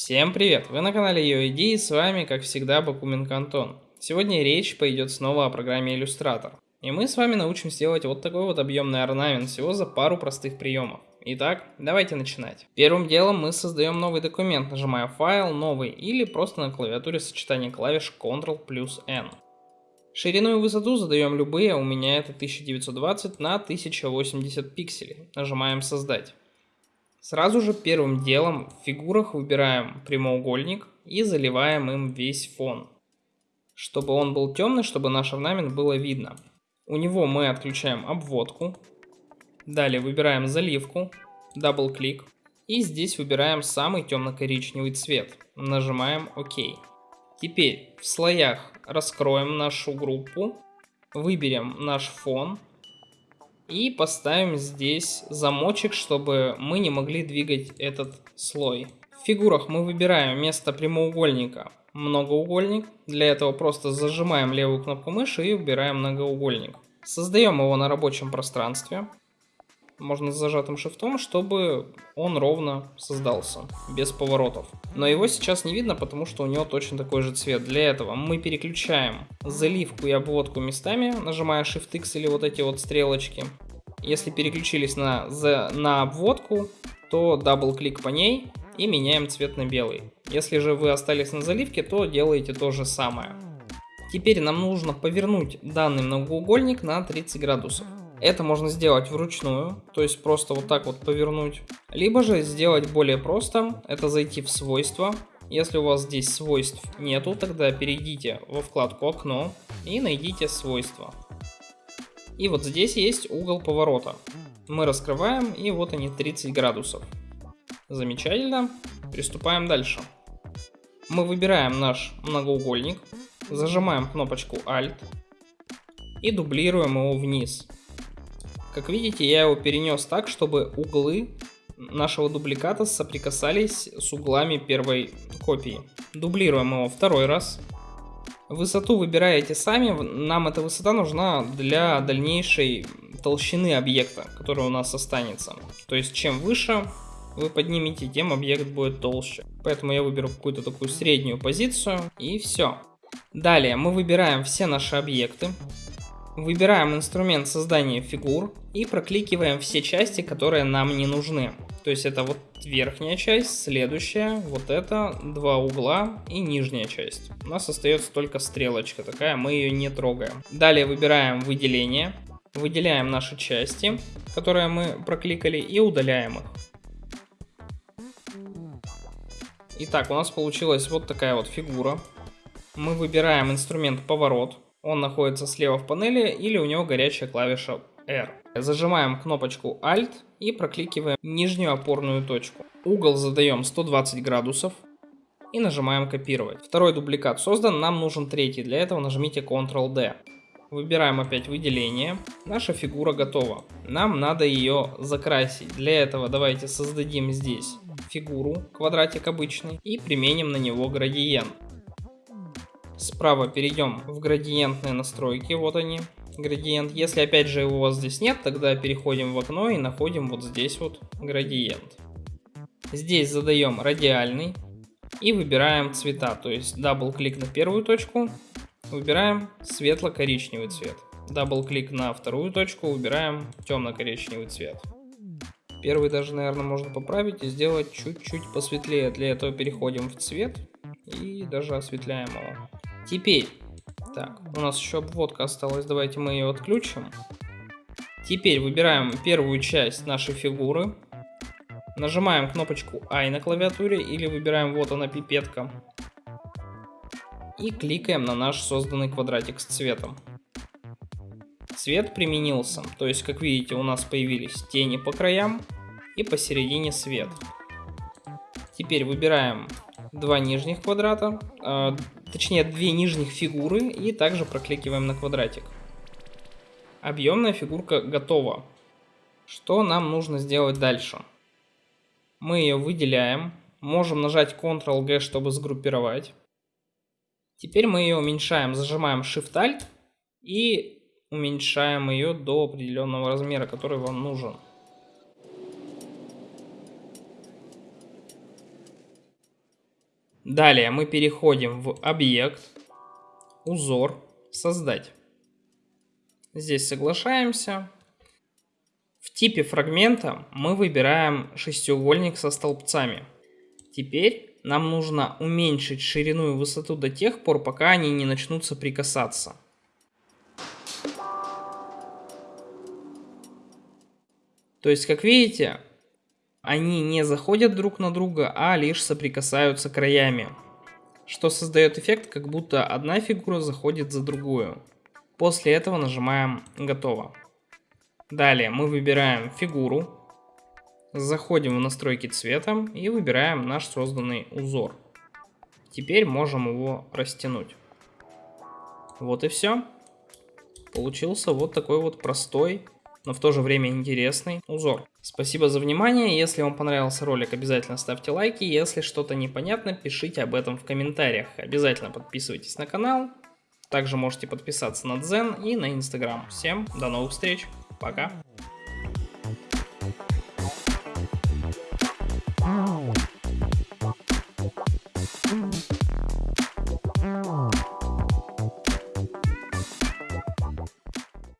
Всем привет! Вы на канале YoID и с вами, как всегда, Бакуменко Антон. Сегодня речь пойдет снова о программе Illustrator. И мы с вами научимся делать вот такой вот объемный орнамент всего за пару простых приемов. Итак, давайте начинать. Первым делом мы создаем новый документ, нажимая файл, новый или просто на клавиатуре сочетание клавиш Ctrl плюс N. Ширину и высоту задаем любые, у меня это 1920 на 1080 пикселей. Нажимаем создать. Сразу же первым делом в фигурах выбираем прямоугольник и заливаем им весь фон. Чтобы он был темный, чтобы наш орнамент было видно. У него мы отключаем обводку. Далее выбираем заливку, double-click. И здесь выбираем самый темно-коричневый цвет. Нажимаем OK. Теперь в слоях раскроем нашу группу. Выберем наш фон и поставим здесь замочек, чтобы мы не могли двигать этот слой. В фигурах мы выбираем вместо прямоугольника многоугольник. Для этого просто зажимаем левую кнопку мыши и выбираем многоугольник. Создаем его на рабочем пространстве можно с зажатым шифтом, чтобы он ровно создался, без поворотов. Но его сейчас не видно, потому что у него точно такой же цвет. Для этого мы переключаем заливку и обводку местами, нажимая Shift X или вот эти вот стрелочки. Если переключились на, за, на обводку, то double-click по ней и меняем цвет на белый. Если же вы остались на заливке, то делаете то же самое. Теперь нам нужно повернуть данный многоугольник на 30 градусов. Это можно сделать вручную, то есть просто вот так вот повернуть. Либо же сделать более просто, это зайти в свойства. Если у вас здесь свойств нету, тогда перейдите во вкладку окно и найдите свойства. И вот здесь есть угол поворота. Мы раскрываем и вот они 30 градусов. Замечательно. Приступаем дальше. Мы выбираем наш многоугольник, зажимаем кнопочку Alt и дублируем его вниз. Как видите, я его перенес так, чтобы углы нашего дубликата соприкасались с углами первой копии. Дублируем его второй раз. Высоту выбираете сами, нам эта высота нужна для дальнейшей толщины объекта, который у нас останется. То есть чем выше вы поднимете, тем объект будет толще. Поэтому я выберу какую-то такую среднюю позицию и все. Далее мы выбираем все наши объекты. Выбираем инструмент создания фигур и прокликиваем все части, которые нам не нужны. То есть это вот верхняя часть, следующая, вот это, два угла и нижняя часть. У нас остается только стрелочка такая, мы ее не трогаем. Далее выбираем выделение, выделяем наши части, которые мы прокликали, и удаляем их. Итак, у нас получилась вот такая вот фигура. Мы выбираем инструмент поворот он находится слева в панели или у него горячая клавиша R. Зажимаем кнопочку Alt и прокликиваем нижнюю опорную точку. Угол задаем 120 градусов и нажимаем копировать. Второй дубликат создан, нам нужен третий, для этого нажмите Ctrl-D. Выбираем опять выделение. Наша фигура готова. Нам надо ее закрасить. Для этого давайте создадим здесь фигуру, квадратик обычный, и применим на него градиент. Справа перейдем в градиентные настройки, вот они, градиент. Если опять же его у вас здесь нет, тогда переходим в окно и находим вот здесь вот градиент. Здесь задаем радиальный и выбираем цвета, то есть double-click на первую точку, выбираем светло-коричневый цвет. Double-click на вторую точку, выбираем темно-коричневый цвет. Первый даже, наверное, можно поправить и сделать чуть-чуть посветлее. Для этого переходим в цвет и даже осветляем его. Теперь, так, у нас еще обводка осталась, давайте мы ее отключим. Теперь выбираем первую часть нашей фигуры, нажимаем кнопочку I на клавиатуре или выбираем вот она пипетка. И кликаем на наш созданный квадратик с цветом. Цвет применился, то есть как видите у нас появились тени по краям и посередине свет. Теперь выбираем два нижних квадрата, э, точнее две нижних фигуры и также прокликиваем на квадратик. Объемная фигурка готова. Что нам нужно сделать дальше? Мы ее выделяем, можем нажать Ctrl-G, чтобы сгруппировать. Теперь мы ее уменьшаем, зажимаем Shift-Alt и уменьшаем ее до определенного размера, который вам нужен. Далее мы переходим в объект, узор, создать. Здесь соглашаемся. В типе фрагмента мы выбираем шестиугольник со столбцами. Теперь нам нужно уменьшить ширину и высоту до тех пор, пока они не начнут соприкасаться. То есть, как видите, они не заходят друг на друга, а лишь соприкасаются краями. Что создает эффект, как будто одна фигура заходит за другую. После этого нажимаем «Готово». Далее мы выбираем фигуру, заходим в настройки цвета и выбираем наш созданный узор. Теперь можем его растянуть. Вот и все. Получился вот такой вот простой но в то же время интересный узор. Спасибо за внимание, если вам понравился ролик, обязательно ставьте лайки, если что-то непонятно, пишите об этом в комментариях. Обязательно подписывайтесь на канал, также можете подписаться на Дзен и на Инстаграм. Всем до новых встреч, пока!